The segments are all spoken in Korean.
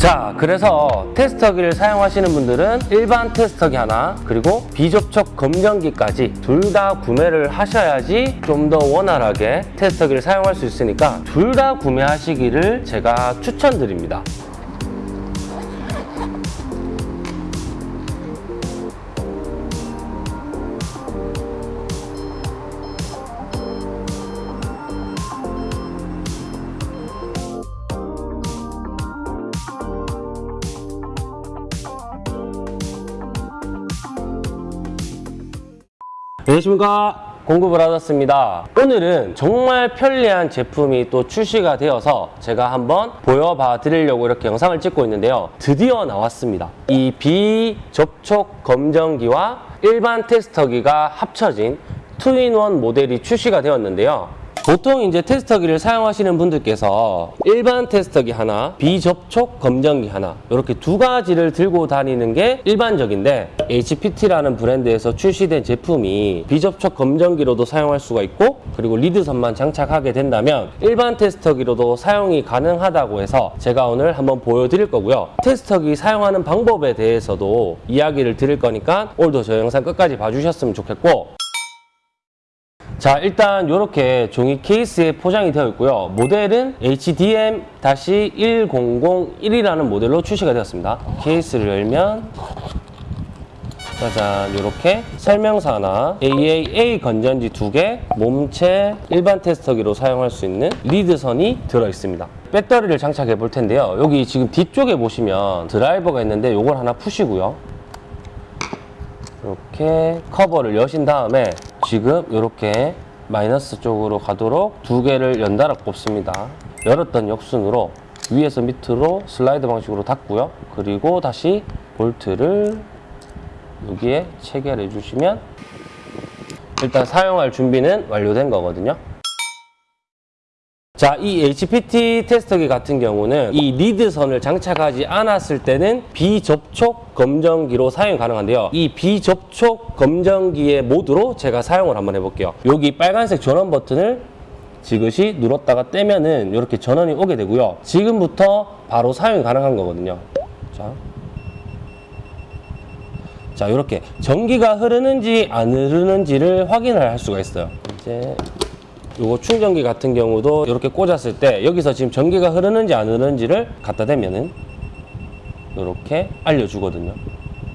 자, 그래서 테스터기를 사용하시는 분들은 일반 테스터기 하나, 그리고 비접촉 검정기까지 둘 다 구매를 하셔야지 좀 더 원활하게 테스터기를 사용할 수 있으니까 둘 다 구매하시기를 제가 추천드립니다. 안녕하십니까. 공급을 받았습니다. 오늘은 정말 편리한 제품이 또 출시가 되어서 제가 한번 보여봐 드리려고 이렇게 영상을 찍고 있는데요. 드디어 나왔습니다. 이 비접촉 검정기와 일반 테스터기가 합쳐진 투인원 모델이 출시가 되었는데요 보통 이제 테스터기를 사용하시는 분들께서 일반 테스터기 하나, 비접촉 검정기 하나 이렇게 두 가지를 들고 다니는 게 일반적인데 HPT라는 브랜드에서 출시된 제품이 비접촉 검정기로도 사용할 수가 있고 그리고 리드선만 장착하게 된다면 일반 테스터기로도 사용이 가능하다고 해서 제가 오늘 한번 보여드릴 거고요. 테스터기 사용하는 방법에 대해서도 이야기를 드릴 거니까 오늘도 저 영상 끝까지 봐주셨으면 좋겠고 자 일단 이렇게 종이 케이스에 포장이 되어 있고요. 모델은 HDM-1001이라는 모델로 출시가 되었습니다. 케이스를 열면 짜잔 이렇게 설명서나 AAA 건전지 두 개, 몸체 일반 테스터기로 사용할 수 있는 리드선이 들어 있습니다. 배터리를 장착해 볼 텐데요. 여기 지금 뒤쪽에 보시면 드라이버가 있는데 이걸 하나 푸시고요. 이렇게 커버를 여신 다음에 지금 이렇게 마이너스 쪽으로 가도록 두 개를 연달아 꼽습니다. 열었던 역순으로 위에서 밑으로 슬라이드 방식으로 닫고요. 그리고 다시 볼트를 여기에 체결해 주시면 일단 사용할 준비는 완료된 거거든요. 자, 이 HPT 테스터기 같은 경우는 이 리드선을 장착하지 않았을 때는 비접촉 검정기로 사용 가능한데요. 이 비접촉 검정기의 모드로 제가 사용을 한번 해볼게요. 여기 빨간색 전원 버튼을 지그시 눌렀다가 떼면은 이렇게 전원이 오게 되고요. 지금부터 바로 사용이 가능한 거거든요. 자. 자, 이렇게 전기가 흐르는지 안 흐르는지를 확인을 할 수가 있어요. 이제 요거 충전기 같은 경우도 이렇게 꽂았을 때 여기서 지금 전기가 흐르는지 안 흐르는지를 갖다 대면은 이렇게 알려주거든요.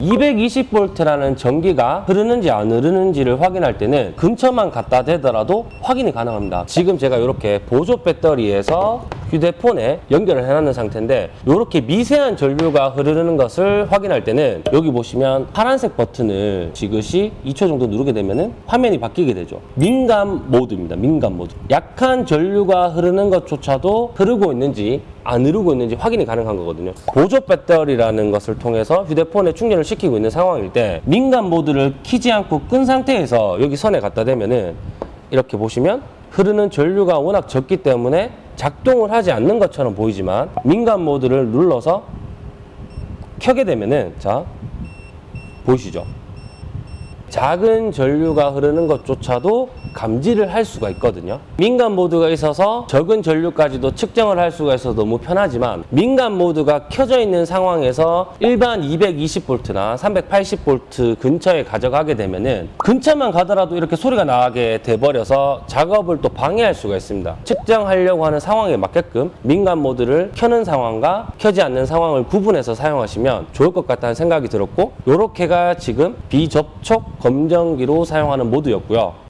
220V라는 전기가 흐르는지 안 흐르는지를 확인할 때는 근처만 갖다 대더라도 확인이 가능합니다. 지금 제가 이렇게 보조 배터리에서 휴대폰에 연결을 해놨는 상태인데 이렇게 미세한 전류가 흐르는 것을 확인할 때는 여기 보시면 파란색 버튼을 지그시 2초 정도 누르게 되면 화면이 바뀌게 되죠. 민감 모드입니다. 민감 모드. 약한 전류가 흐르는 것조차도 흐르고 있는지 안 흐르고 있는지 확인이 가능한 거거든요. 보조 배터리라는 것을 통해서 휴대폰에 충전을 시키고 있는 상황일 때 민감 모드를 키지 않고 끈 상태에서 여기 선에 갖다 대면은 이렇게 보시면 흐르는 전류가 워낙 적기 때문에 작동을 하지 않는 것처럼 보이지만 민감 모드를 눌러서 켜게 되면은 자 보이시죠? 작은 전류가 흐르는 것조차도 감지를 할 수가 있거든요. 민감 모드가 있어서 적은 전류까지도 측정을 할 수가 있어서 너무 편하지만 민감 모드가 켜져 있는 상황에서 일반 220V나 380V 근처에 가져가게 되면은 근처만 가더라도 이렇게 소리가 나게 돼버려서 작업을 또 방해할 수가 있습니다. 측정하려고 하는 상황에 맞게끔 민감 모드를 켜는 상황과 켜지 않는 상황을 구분해서 사용하시면 좋을 것 같다는 생각이 들었고 이렇게가 지금 비접촉 검정기로 사용하는 모드였고요.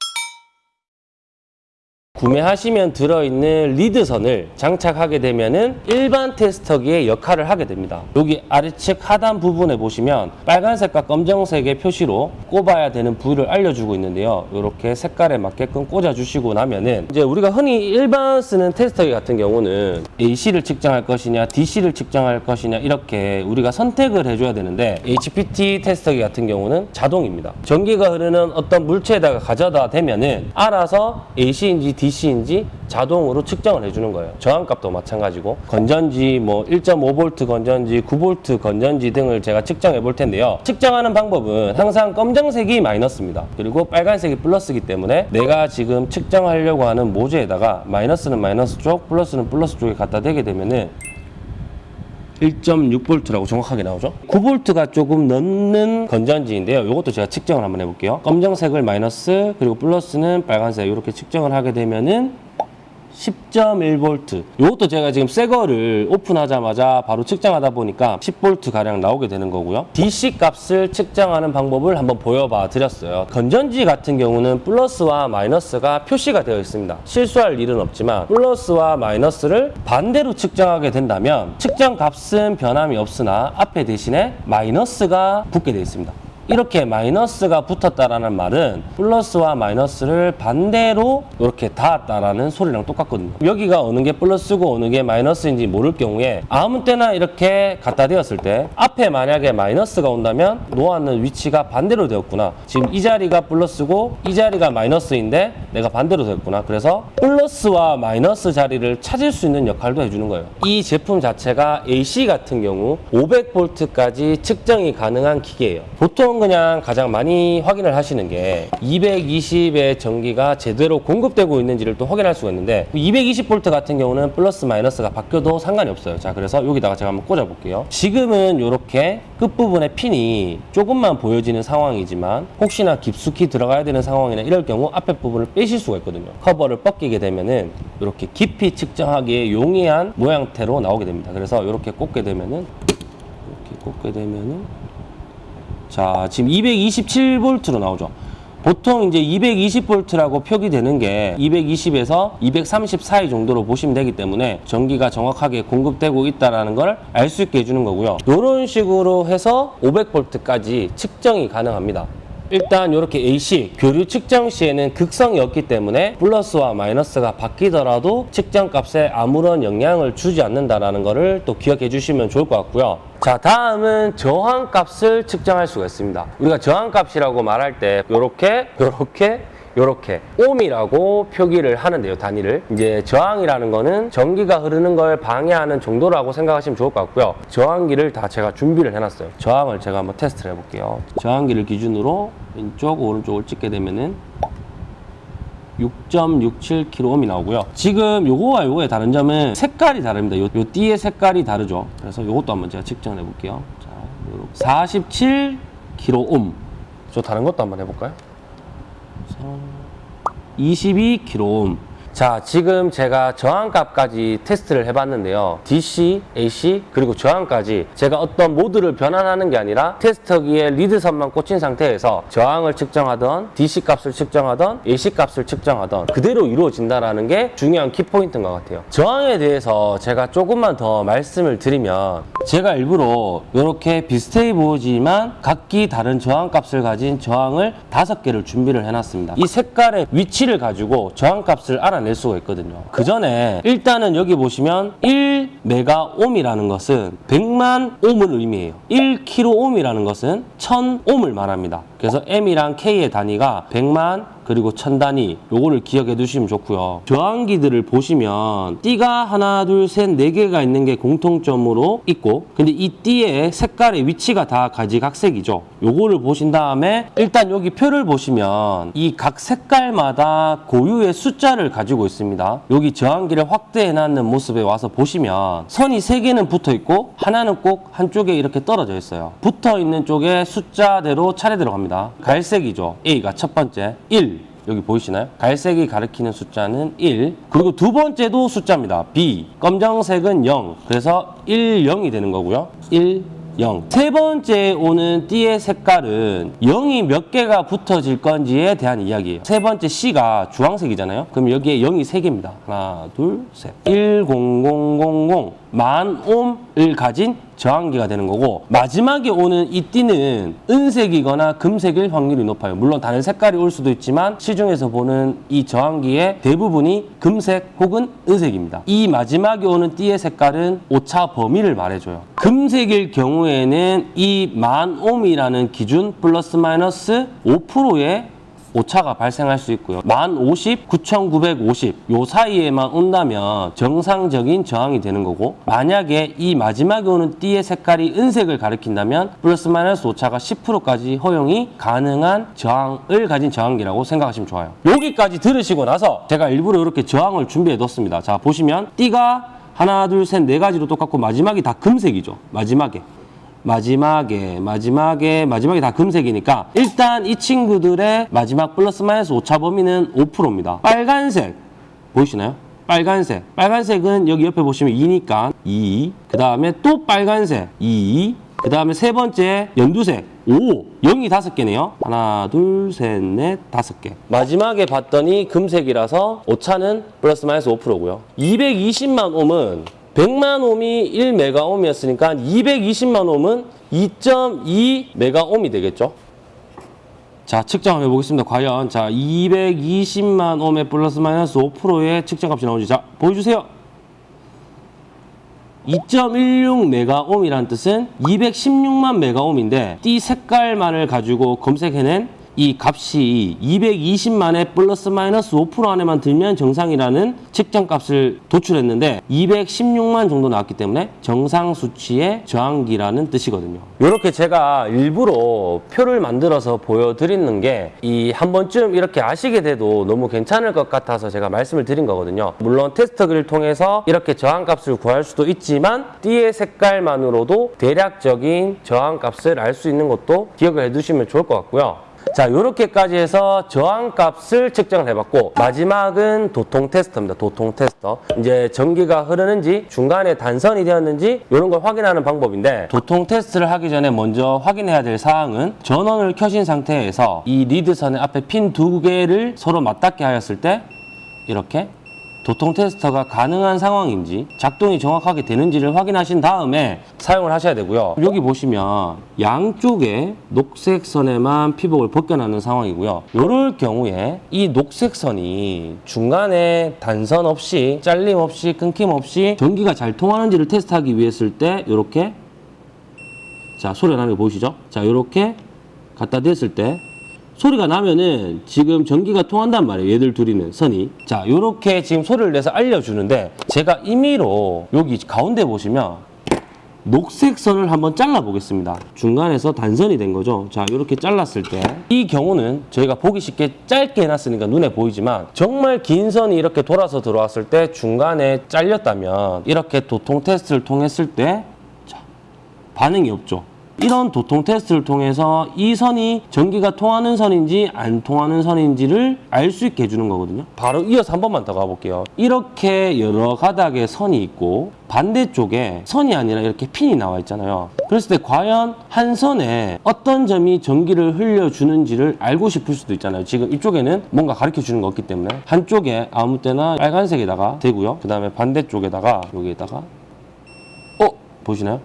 구매하시면 들어있는 리드선을 장착하게 되면은 일반 테스터기의 역할을 하게 됩니다. 여기 아래측 하단 부분에 보시면 빨간색과 검정색의 표시로 꼽아야 되는 부위를 알려주고 있는데요. 이렇게 색깔에 맞게끔 꽂아주시고 나면은 이제 우리가 흔히 일반 쓰는 테스터기 같은 경우는 AC를 측정할 것이냐, DC를 측정할 것이냐 이렇게 우리가 선택을 해줘야 되는데 HPT 테스터기 같은 경우는 자동입니다. 전기가 흐르는 어떤 물체에다가 가져다 대면은 알아서 AC인지 DC인지 자동으로 측정을 해주는 거예요. 저항값도 마찬가지고 건전지 뭐 1.5V 건전지, 9V 건전지 등을 제가 측정해 볼 텐데요. 측정하는 방법은 항상 검정색이 마이너스입니다. 그리고 빨간색이 플러스이기 때문에 내가 지금 측정하려고 하는 모재에다가 마이너스는 마이너스 쪽, 플러스는 플러스 쪽에 갖다 대게 되면은 1.6V라고 정확하게 나오죠. 9V가 조금 넘는 건전지인데요. 이것도 제가 측정을 한번 해볼게요. 검정색을 마이너스 그리고 플러스는 빨간색 이렇게 측정을 하게 되면은 10.1V. 이것도 제가 지금 새 거를 오픈하자마자 바로 측정하다 보니까 10V 가량 나오게 되는 거고요. DC 값을 측정하는 방법을 한번 보여봐 드렸어요. 건전지 같은 경우는 플러스와 마이너스가 표시가 되어 있습니다. 실수할 일은 없지만 플러스와 마이너스를 반대로 측정하게 된다면 측정 값은 변함이 없으나 앞에 대신에 마이너스가 붙게 되어 있습니다. 이렇게 마이너스가 붙었다라는 말은 플러스와 마이너스를 반대로 이렇게 닿았다라는 소리랑 똑같거든요. 여기가 어느 게 플러스고 어느 게 마이너스인지 모를 경우에 아무 때나 이렇게 갖다 대었을 때 앞에 만약에 마이너스가 온다면 놓았는 위치가 반대로 되었구나. 지금 이 자리가 플러스고 이 자리가 마이너스인데 내가 반대로 되었구나. 그래서 플러스와 마이너스 자리를 찾을 수 있는 역할도 해주는 거예요. 이 제품 자체가 AC 같은 경우 500V까지 측정이 가능한 기계예요. 보통 그냥 가장 많이 확인을 하시는 게 220의 전기가 제대로 공급되고 있는지를 또 확인할 수가 있는데 220V 같은 경우는 플러스 마이너스가 바뀌어도 상관이 없어요. 자, 그래서 여기다가 제가 한번 꽂아 볼게요. 지금은 이렇게 끝부분에 핀이 조금만 보여지는 상황이지만 혹시나 깊숙이 들어가야 되는 상황이나 이럴 경우 앞에 부분을 빼실 수가 있거든요. 커버를 벗기게 되면은 이렇게 깊이 측정하기에 용이한 모양태로 나오게 됩니다. 그래서 이렇게 꽂게 되면은 이렇게 꽂게 되면은 자, 지금 227V로 나오죠. 보통 이제 220V라고 표기되는 게 220에서 230 사이 정도로 보시면 되기 때문에 전기가 정확하게 공급되고 있다는 걸 알 수 있게 해주는 거고요. 이런 식으로 해서 500V까지 측정이 가능합니다. 일단 이렇게 AC 교류 측정 시에는 극성이 없기 때문에 플러스와 마이너스가 바뀌더라도 측정 값에 아무런 영향을 주지 않는다라는 것을 또 기억해 주시면 좋을 것 같고요. 자 다음은 저항 값을 측정할 수가 있습니다. 우리가 저항 값이라고 말할 때 이렇게 이렇게 요렇게 옴이라고 표기를 하는데요 단위를 이제 저항이라는 거는 전기가 흐르는 걸 방해하는 정도라고 생각하시면 좋을 것 같고요 저항기를 다 제가 준비를 해놨어요 저항을 제가 한번 테스트를 해볼게요 저항기를 기준으로 왼쪽 오른쪽을 찍게 되면은 6.67kΩ이 나오고요. 지금 요거와 요거의 다른 점은 색깔이 다릅니다. 요, 요 띠의 색깔이 다르죠. 그래서 요것도 한번 제가 측정해 볼게요. 자, 요렇게 47kΩ. 저 다른 것도 한번 해볼까요? 22kΩ. 자, 지금 제가 저항값까지 테스트를 해봤는데요. DC, AC, 그리고 저항까지 제가 어떤 모드를 변환하는 게 아니라 테스터기에 리드선만 꽂힌 상태에서 저항을 측정하던 DC 값을 측정하던 AC 값을 측정하던 그대로 이루어진다는 게 중요한 키포인트인 것 같아요. 저항에 대해서 제가 조금만 더 말씀을 드리면 제가 일부러 이렇게 비슷해 보이지만 각기 다른 저항값을 가진 저항을 다섯 개를 준비를 해놨습니다. 이 색깔의 위치를 가지고 저항값을 알아 낼 수가 있거든요. 그 전에 일단은 여기 보시면 1 메가옴이라는 것은 100만 옴을 의미해요. 1kΩ이라는 것은 1000옴을 말합니다. 그래서 M이랑 K의 단위가 100만 그리고 천 단위 요거를 기억해 두시면 좋고요. 저항기들을 보시면 띠가 하나 둘 셋 네 개가 있는 게 공통점으로 있고 근데 이 띠의 색깔의 위치가 다 가지각색이죠. 요거를 보신 다음에 일단 여기 표를 보시면 이 각 색깔마다 고유의 숫자를 가지고 있습니다. 여기 저항기를 확대해 놨는 모습에 와서 보시면 선이 세 개는 붙어 있고 하나는 꼭 한쪽에 이렇게 떨어져 있어요. 붙어 있는 쪽에 숫자대로 차례대로 갑니다. 갈색이죠. A가 첫 번째 1 여기 보이시나요? 갈색이 가리키는 숫자는 1. 그리고 두 번째도 숫자입니다. B. 검정색은 0. 그래서 1, 0이 되는 거고요. 1, 0. 세 번째 오는 띠의 색깔은 0이 몇 개가 붙어질 건지에 대한 이야기예요. 세 번째 C가 주황색이잖아요. 그럼 여기에 0이 세 개입니다. 하나, 둘, 셋. 1, 0, 0, 0, 0. 만 옴을 가진 저항기가 되는 거고 마지막에 오는 이 띠는 은색이거나 금색일 확률이 높아요. 물론 다른 색깔이 올 수도 있지만 시중에서 보는 이 저항기의 대부분이 금색 혹은 은색입니다. 이 마지막에 오는 띠의 색깔은 오차 범위를 말해줘요. 금색일 경우에는 이 만 옴이라는 기준 플러스 마이너스 5%의 오차가 발생할 수 있고요. 만 50, 9,950 요 사이에만 온다면 정상적인 저항이 되는 거고 만약에 이 마지막에 오는 띠의 색깔이 은색을 가리킨다면 플러스 마이너스 오차가 10%까지 허용이 가능한 저항을 가진 저항기라고 생각하시면 좋아요. 여기까지 들으시고 나서 제가 일부러 이렇게 저항을 준비해 뒀습니다. 자 보시면 띠가 하나, 둘, 셋, 네 가지로 똑같고 마지막이 다 금색이죠. 마지막에. 마지막에, 마지막에, 마지막에 다 금색이니까 일단 이 친구들의 마지막 플러스 마이너스 오차 범위는 5%입니다. 빨간색 보이시나요? 빨간색. 빨간색은 여기 옆에 보시면 2니까 2. 그 다음에 또 빨간색 2. 그 다음에 세 번째 연두색 5. 0이 다섯 개네요. 하나, 둘, 셋, 넷, 다섯 개. 마지막에 봤더니 금색이라서 오차는 플러스 마이너스 5%고요. 220만 옴은 100만 옴이 1메가옴이었으니까 220만 옴은 2.2 메가옴이 되겠죠. 자, 측정 한번 해보겠습니다. 과연 자 220만 옴의 플러스 마이너스 5%의 측정값이 나오지. 자, 보여주세요. 2.16 메가옴이라는 뜻은 216만 메가옴인데 띠 색깔만을 가지고 검색해낸 이 값이 220만에 플러스 마이너스 5% 안에만 들면 정상이라는 측정값을 도출했는데 216만 정도 나왔기 때문에 정상 수치의 저항기라는 뜻이거든요. 이렇게 제가 일부러 표를 만들어서 보여드리는 게 이 한 번쯤 이렇게 아시게 돼도 너무 괜찮을 것 같아서 제가 말씀을 드린 거거든요. 물론 테스터기를 통해서 이렇게 저항값을 구할 수도 있지만 띠의 색깔만으로도 대략적인 저항값을 알 수 있는 것도 기억을 해두시면 좋을 것 같고요. 자, 요렇게까지 해서 저항값을 측정을 해봤고 마지막은 도통 테스터입니다. 도통 테스터. 이제 전기가 흐르는지 중간에 단선이 되었는지 이런 걸 확인하는 방법인데 도통 테스트를 하기 전에 먼저 확인해야 될 사항은 전원을 켜신 상태에서 이 리드선의 앞에 핀 두 개를 서로 맞닿게 하였을 때 이렇게 도통 테스터가 가능한 상황인지 작동이 정확하게 되는지를 확인하신 다음에 사용을 하셔야 되고요. 여기 보시면 양쪽에 녹색 선에만 피복을 벗겨나는 상황이고요. 이럴 경우에 이 녹색 선이 중간에 단선 없이 잘림 없이 끊김 없이 전기가 잘 통하는지를 테스트하기 위해서 때 이렇게 자 소리가 나는 거 보이시죠? 자 이렇게 갖다 댔을 때 소리가 나면은 지금 전기가 통한단 말이에요. 얘들 둘이는 선이. 자, 요렇게 지금 소리를 내서 알려주는데 제가 임의로 여기 가운데 보시면 녹색 선을 한번 잘라 보겠습니다. 중간에서 단선이 된 거죠. 자, 이렇게 잘랐을 때 이 경우는 저희가 보기 쉽게 짧게 해놨으니까 눈에 보이지만 정말 긴 선이 이렇게 돌아서 들어왔을 때 중간에 잘렸다면 이렇게 도통 테스트를 통했을 때 자, 반응이 없죠. 이런 도통 테스트를 통해서 이 선이 전기가 통하는 선인지 안 통하는 선인지를 알 수 있게 해주는 거거든요. 바로 이어서 한 번만 더 가볼게요. 이렇게 여러 가닥의 선이 있고 반대쪽에 선이 아니라 이렇게 핀이 나와 있잖아요. 그랬을 때 과연 한 선에 어떤 점이 전기를 흘려주는지를 알고 싶을 수도 있잖아요. 지금 이쪽에는 뭔가 가르쳐 주는 거 없기 때문에 한쪽에 아무 때나 빨간색에다가 대고요. 그 다음에 반대쪽에다가 여기에다가 어? 보시나요?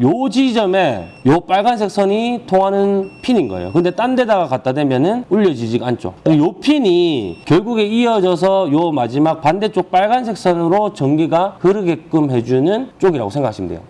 요 지점에 요 빨간색 선이 통하는 핀인 거예요. 근데 딴 데다가 갖다 대면은 울려지지가 않죠. 요 핀이 결국에 이어져서 요 마지막 반대쪽 빨간색 선으로 전기가 흐르게끔 해주는 쪽이라고 생각하시면 돼요.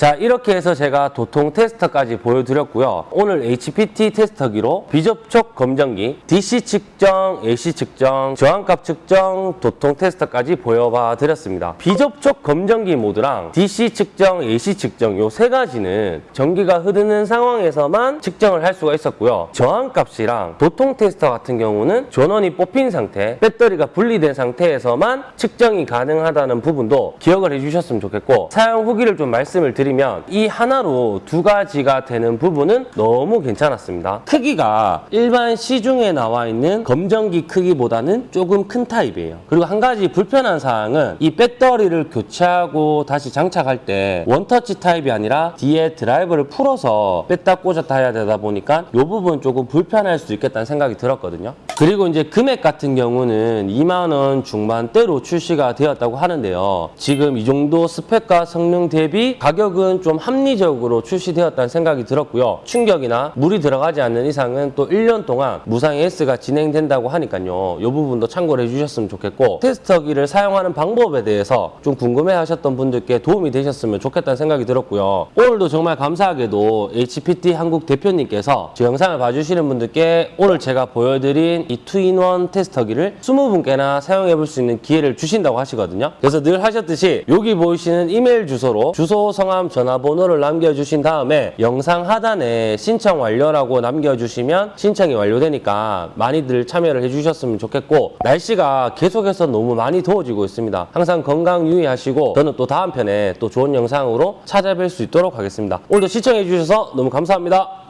자 이렇게 해서 제가 도통 테스터까지 보여드렸고요. 오늘 HPT 테스터기로 비접촉 검정기, DC 측정, AC 측정, 저항값 측정, 도통 테스터까지 보여봐 드렸습니다. 비접촉 검정기 모드랑 DC 측정, AC 측정 요 세 가지는 전기가 흐르는 상황에서만 측정을 할 수가 있었고요. 저항값이랑 도통 테스터 같은 경우는 전원이 뽑힌 상태, 배터리가 분리된 상태에서만 측정이 가능하다는 부분도 기억을 해주셨으면 좋겠고 사용 후기를 좀 말씀을 드리 면 이 하나로 두 가지가 되는 부분은 너무 괜찮았습니다. 크기가 일반 시중에 나와 있는 검정기 크기보다는 조금 큰 타입이에요. 그리고 한 가지 불편한 사항은 이 배터리를 교체하고 다시 장착할 때 원터치 타입이 아니라 뒤에 드라이버를 풀어서 뺐다 꽂았다 해야 되다 보니까 이 부분 조금 불편할 수 있겠다는 생각이 들었거든요. 그리고 이제 금액 같은 경우는 2만 원 중반대로 출시가 되었다고 하는데요. 지금 이 정도 스펙과 성능 대비 가격 은 좀 합리적으로 출시되었다는 생각이 들었고요. 충격이나 물이 들어가지 않는 이상은 또 1년 동안 무상 AS가 진행된다고 하니까요. 이 부분도 참고를 해주셨으면 좋겠고 테스터기를 사용하는 방법에 대해서 좀 궁금해 하셨던 분들께 도움이 되셨으면 좋겠다는 생각이 들었고요. 오늘도 정말 감사하게도 HPT 한국 대표님께서 제 영상을 봐주시는 분들께 오늘 제가 보여드린 이 투인원 테스터기를 20분께나 사용해 볼 수 있는 기회를 주신다고 하시거든요. 그래서 늘 하셨듯이 여기 보이시는 이메일 주소로 주소, 성함, 전화번호를 남겨주신 다음에 영상 하단에 신청 완료라고 남겨주시면 신청이 완료되니까 많이들 참여를 해주셨으면 좋겠고 날씨가 계속해서 너무 많이 더워지고 있습니다. 항상 건강 유의하시고 저는 또 다음 편에 또 좋은 영상으로 찾아뵐 수 있도록 하겠습니다. 오늘도 시청해 주셔서 너무 감사합니다.